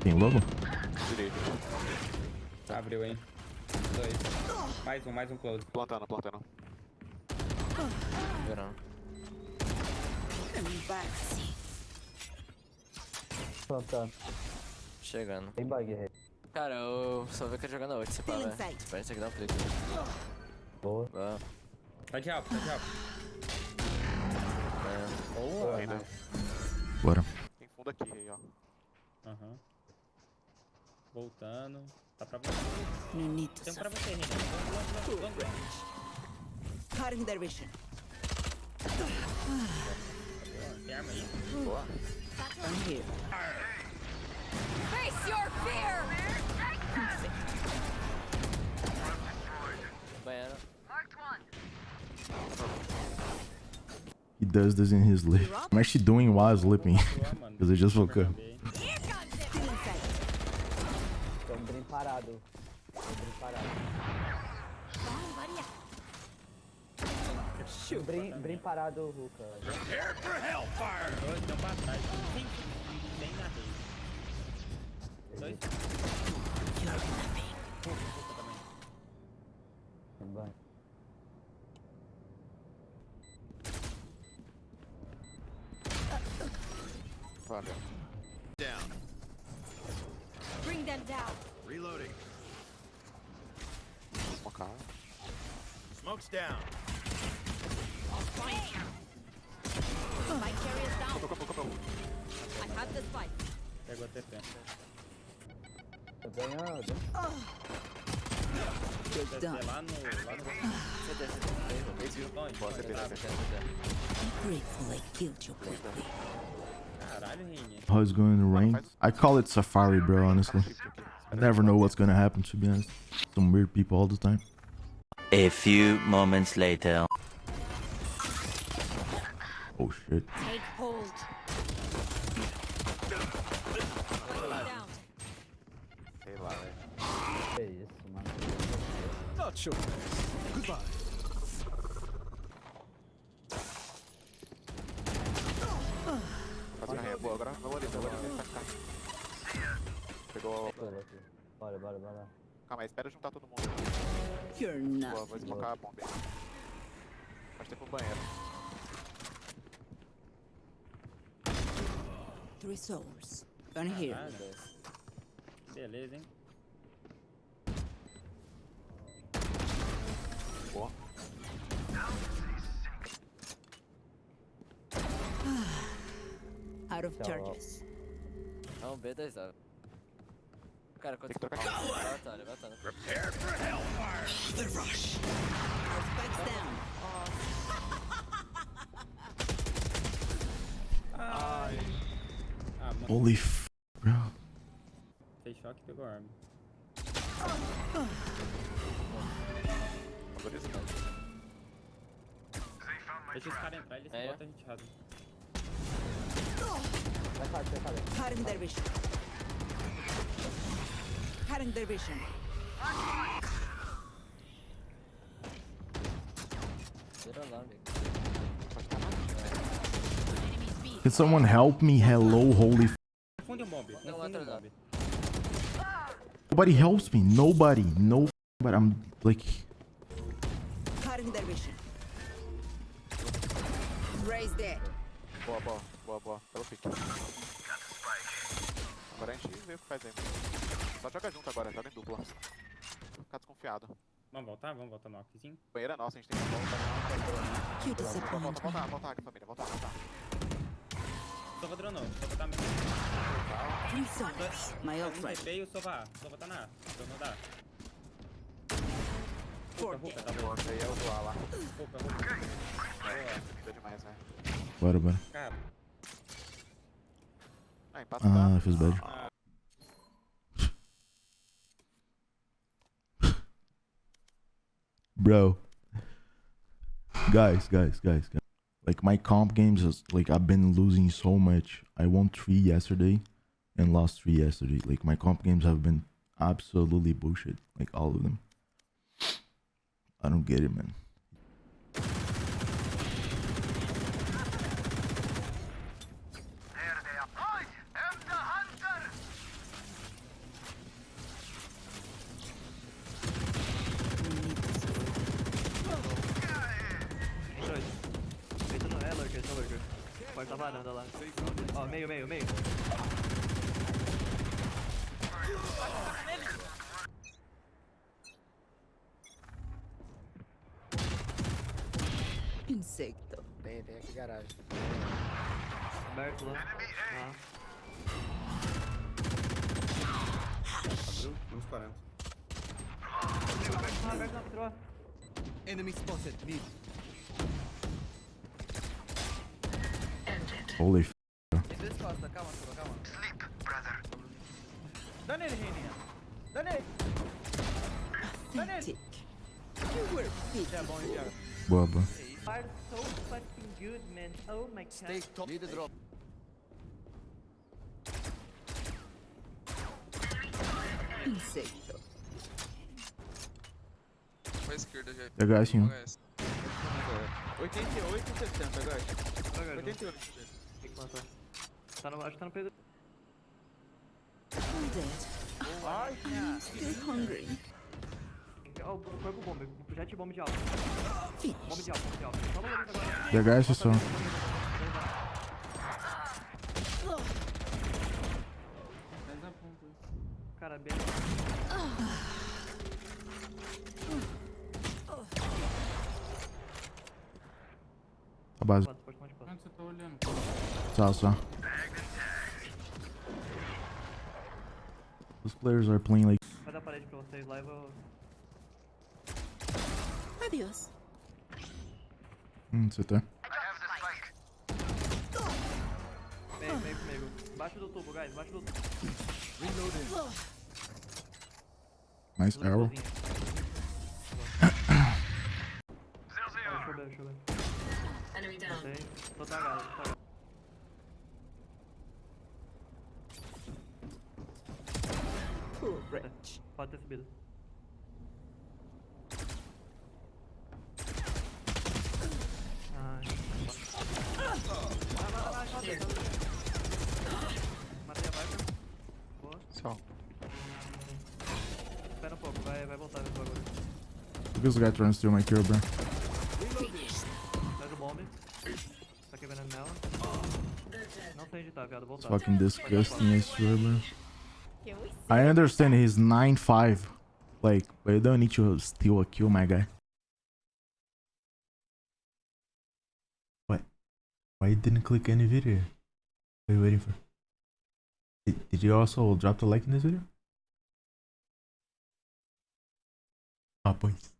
Tem lobo? Direito. Abriu, hein? Dois. Mais um, mais um close. Plantando, plantando. Verão. Plantando. Chegando. Tem bug, rei. Cara, eu só vi que ele jogando a ult, se pá, Feeling velho. Parece que dá um clique. Boa. Boa. Tá de alto, tá de alto. Boa. Ainda. Bora. Tem fundo aqui, aí, ó. Aham. Voltando. Tá pra você. No need to Tem um pra você, Renan. Long, long, long. Cutting their vision. Tem arma aí? Boa. I'm here. Face your fear! Banheiro. He does this in his lip. I'm actually doing while mano. Because I just woke up. Um brin parado. Um brin parado. Brin, brin parado, Ruka. Dois, não pra trás. Tem, na rede. Dois. Também. Banho. Valeu. Bring them down. Reloading. Uma cara. Smoke's down. My carrier's down. Campo, campo, campo. I have the spike. Pegou a TP. Tô ganhando. TP lá no... Lá no... CT, CT. Esse viu? Longe. Boa, CT, Tá, CT. Grateful I killed you. Caralho, Renan. How it's going to rain? I call it safari, bro, honestly. Shift aqui. I never know what's gonna happen, to be honest. Some weird people all the time. A few moments later. Oh shit. Take hold. down. Sei lá, velho. Que isso, mano. Not sure. Goodbye. Pegou. Bora aqui. Bora, bora, bora. Calma aí, espera juntar todo mundo. You're Boa, not. vou deslocar a bomba. Pode ter pro banheiro. Three souls. Gun here. Beleza, hein? Boa. Out of charges. É um B2A. Cara, quanto Tem que trocar Vai batalha, vai batalha. Prepare for hellfire. Our spikes down. Ai. Ah, mano. Holy f, bro. Fez choque e pegou a arma. Valoriza. Deixa os caras entrar, eles É, botam a gente rasa. Vai fazer, vai fazer. Cutting their vision. Cutting their vision. Vira lá, amigo. Can someone help me? Hello, holy f. Confunde o mob. Não, Confunde o atrás, mob. Nobody helps me. Nobody. No. f- But I'm like. Cutting their vision. Raise there. Boa, boa, boa, boa. Pelo pique. Agora a gente vê o que faz aí. Só joga junto agora, joga em dupla. Ficar desconfiado. Vamos voltar? Vamos voltar no Ockzinho? Banheiro é nosso, a gente tem que voltar. You Volta, volta, volta, me. volta, aqui, família. Volta, volta. Sova dronou. Sova tá... Three souls. My ult Um ready. TP e o Sova A. Sova tá na A. Dronou da A. Ruka, Ruka, tá bom. Nossa, aí é o do A lá. Ruka, Ruka. Boa. Demais, né? Bora, bora. Cara, Ah, empata Ah, feels bad. Bro. Guys, guys, guys, guys. Like my comp games is like I've been losing so much. I won three yesterday and lost three yesterday. Like my comp games have been absolutely bullshit. Like all of them. I don't get it, man. Varanda lá. Ó, meio, meio, meio. Insecto. Tem, tem aqui garagem. Aberto lá. Lá. Abriu, uns 40. Ah, aberto na patroa. Enemy spotted. Mid. Holy f***. Calma, calma. Sleep, brother. Boa, boa. Are so fucking good. Oh my god. Drop. Esquerda, já. 88 e 60, Matou. Tá no, acho que tá no peito. I'm dead. Ai, I'm still hungry. Oh, foi é bomba, jet bomba de alta. Bomba de alta, bomba de alto. só. logo agora. Pegar esse. Cara, bem. É A base. Só, só. Those players are playing like. Vai dar parede pra vocês lá e vou. Adiós. Hum, você tá. Meio, meio comigo. Embaixo do tubo, guys. Embaixo do tubo. Nice arrow. Deixa eu ver, deixa eu ver. Enemy Matei. Tô tagado, tô. Pode ter subido. Ai. Vai, vai, vai, vai, vai. Matei a Viper. Boa. Só. Espera um pouco, vai, vai voltar esse bagulho. Look at this guy trying to steal my kill, bro. It's fucking disgusting, I swear, bro. I understand he's 9-5. Like, but you don't need to steal a kill, my guy. What? Why you didn't click any video? What are you waiting for? Did, did you also drop the like in this video? Ah, pois.